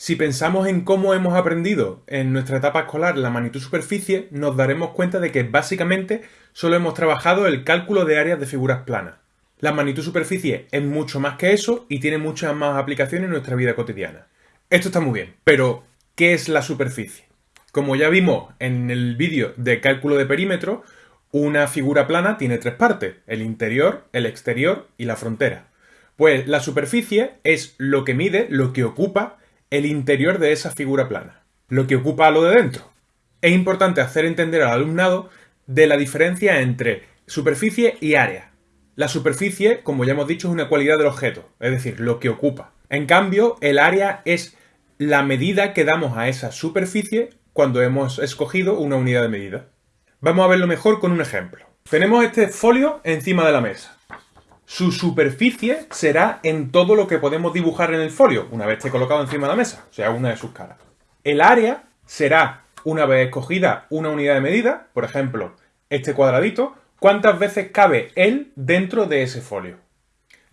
Si pensamos en cómo hemos aprendido en nuestra etapa escolar la magnitud-superficie, nos daremos cuenta de que básicamente solo hemos trabajado el cálculo de áreas de figuras planas. La magnitud-superficie es mucho más que eso y tiene muchas más aplicaciones en nuestra vida cotidiana. Esto está muy bien, pero ¿qué es la superficie? Como ya vimos en el vídeo de cálculo de perímetro, una figura plana tiene tres partes, el interior, el exterior y la frontera. Pues la superficie es lo que mide, lo que ocupa el interior de esa figura plana, lo que ocupa lo de dentro. Es importante hacer entender al alumnado de la diferencia entre superficie y área. La superficie, como ya hemos dicho, es una cualidad del objeto, es decir, lo que ocupa. En cambio, el área es la medida que damos a esa superficie cuando hemos escogido una unidad de medida. Vamos a verlo mejor con un ejemplo. Tenemos este folio encima de la mesa. Su superficie será en todo lo que podemos dibujar en el folio, una vez esté colocado encima de la mesa, o sea, una de sus caras. El área será, una vez escogida una unidad de medida, por ejemplo, este cuadradito, cuántas veces cabe él dentro de ese folio.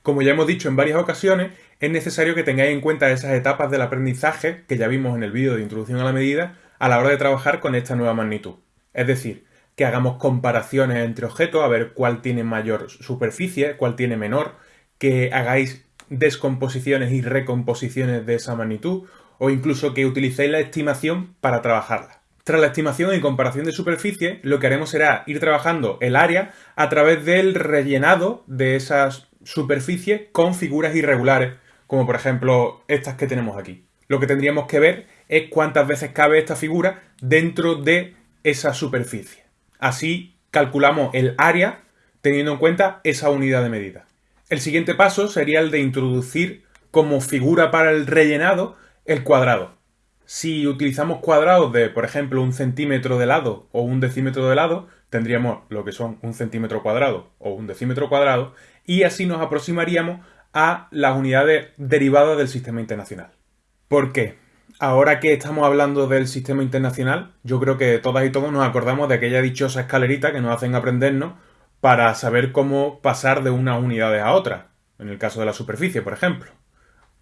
Como ya hemos dicho en varias ocasiones, es necesario que tengáis en cuenta esas etapas del aprendizaje que ya vimos en el vídeo de introducción a la medida a la hora de trabajar con esta nueva magnitud. Es decir, que hagamos comparaciones entre objetos, a ver cuál tiene mayor superficie, cuál tiene menor, que hagáis descomposiciones y recomposiciones de esa magnitud, o incluso que utilicéis la estimación para trabajarla. Tras la estimación y comparación de superficie, lo que haremos será ir trabajando el área a través del rellenado de esas superficies con figuras irregulares, como por ejemplo estas que tenemos aquí. Lo que tendríamos que ver es cuántas veces cabe esta figura dentro de esa superficie. Así calculamos el área teniendo en cuenta esa unidad de medida. El siguiente paso sería el de introducir como figura para el rellenado el cuadrado. Si utilizamos cuadrados de, por ejemplo, un centímetro de lado o un decímetro de lado, tendríamos lo que son un centímetro cuadrado o un decímetro cuadrado y así nos aproximaríamos a las unidades derivadas del sistema internacional. ¿Por qué? Ahora que estamos hablando del sistema internacional, yo creo que todas y todos nos acordamos de aquella dichosa escalerita que nos hacen aprendernos para saber cómo pasar de una unidad a otra, en el caso de la superficie, por ejemplo.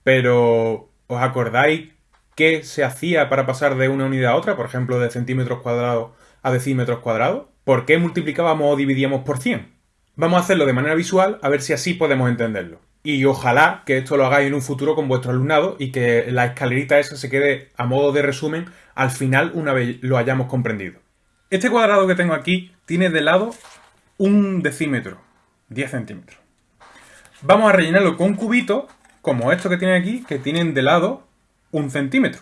Pero, ¿os acordáis qué se hacía para pasar de una unidad a otra, por ejemplo, de centímetros cuadrados a decímetros cuadrados? ¿Por qué multiplicábamos o dividíamos por 100? Vamos a hacerlo de manera visual a ver si así podemos entenderlo. Y ojalá que esto lo hagáis en un futuro con vuestro alumnado y que la escalerita esa se quede a modo de resumen al final una vez lo hayamos comprendido. Este cuadrado que tengo aquí tiene de lado un decímetro, 10 centímetros. Vamos a rellenarlo con cubitos, como estos que tiene aquí, que tienen de lado un centímetro.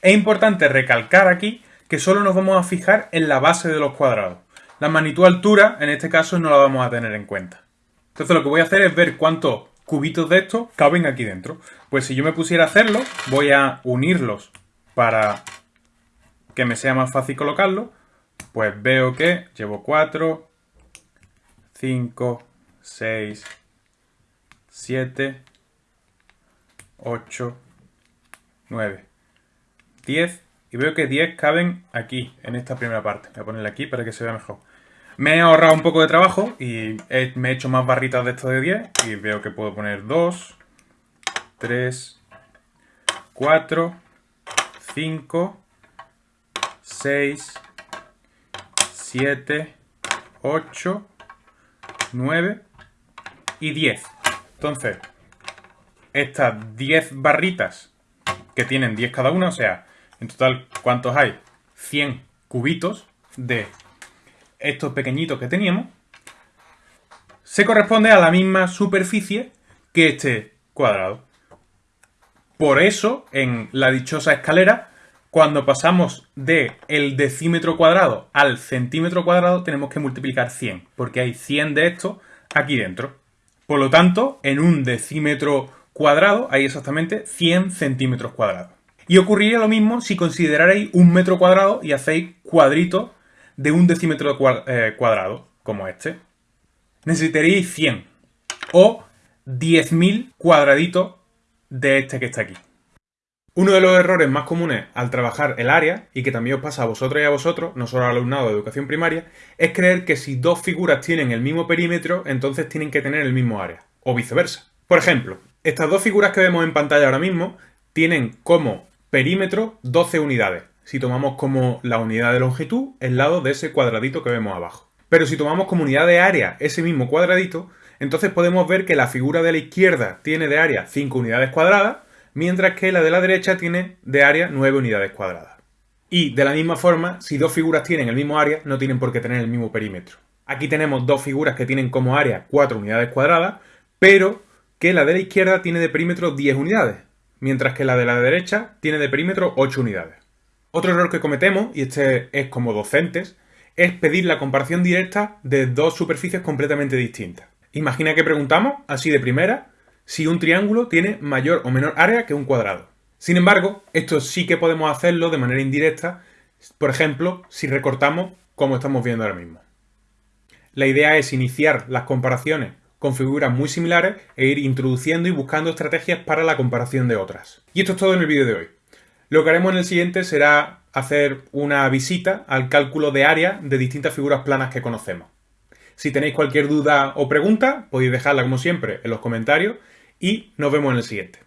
Es importante recalcar aquí que solo nos vamos a fijar en la base de los cuadrados. La magnitud altura, en este caso, no la vamos a tener en cuenta. Entonces lo que voy a hacer es ver cuánto cubitos de estos caben aquí dentro. Pues si yo me pusiera a hacerlo, voy a unirlos para que me sea más fácil colocarlo. Pues veo que llevo 4, 5, 6, 7, 8, 9, 10. Y veo que 10 caben aquí, en esta primera parte. Voy a ponerle aquí para que se vea mejor. Me he ahorrado un poco de trabajo y me he hecho más barritas de esto de 10 y veo que puedo poner 2, 3, 4, 5, 6, 7, 8, 9 y 10. Entonces, estas 10 barritas que tienen 10 cada una, o sea, en total, ¿cuántos hay? 100 cubitos de estos pequeñitos que teníamos, se corresponde a la misma superficie que este cuadrado. Por eso, en la dichosa escalera, cuando pasamos de el decímetro cuadrado al centímetro cuadrado, tenemos que multiplicar 100, porque hay 100 de estos aquí dentro. Por lo tanto, en un decímetro cuadrado hay exactamente 100 centímetros cuadrados. Y ocurriría lo mismo si considerarais un metro cuadrado y hacéis cuadritos de un decímetro eh, cuadrado, como este, necesitaríais 100 o 10.000 cuadraditos de este que está aquí. Uno de los errores más comunes al trabajar el área, y que también os pasa a vosotros y a vosotros, no solo al alumnado de educación primaria, es creer que si dos figuras tienen el mismo perímetro, entonces tienen que tener el mismo área, o viceversa. Por ejemplo, estas dos figuras que vemos en pantalla ahora mismo tienen como perímetro 12 unidades, si tomamos como la unidad de longitud el lado de ese cuadradito que vemos abajo. Pero si tomamos como unidad de área ese mismo cuadradito, entonces podemos ver que la figura de la izquierda tiene de área 5 unidades cuadradas, mientras que la de la derecha tiene de área 9 unidades cuadradas. Y de la misma forma, si dos figuras tienen el mismo área, no tienen por qué tener el mismo perímetro. Aquí tenemos dos figuras que tienen como área 4 unidades cuadradas, pero que la de la izquierda tiene de perímetro 10 unidades, mientras que la de la derecha tiene de perímetro 8 unidades. Otro error que cometemos, y este es como docentes, es pedir la comparación directa de dos superficies completamente distintas. Imagina que preguntamos, así de primera, si un triángulo tiene mayor o menor área que un cuadrado. Sin embargo, esto sí que podemos hacerlo de manera indirecta, por ejemplo, si recortamos como estamos viendo ahora mismo. La idea es iniciar las comparaciones con figuras muy similares e ir introduciendo y buscando estrategias para la comparación de otras. Y esto es todo en el vídeo de hoy. Lo que haremos en el siguiente será hacer una visita al cálculo de área de distintas figuras planas que conocemos. Si tenéis cualquier duda o pregunta, podéis dejarla como siempre en los comentarios y nos vemos en el siguiente.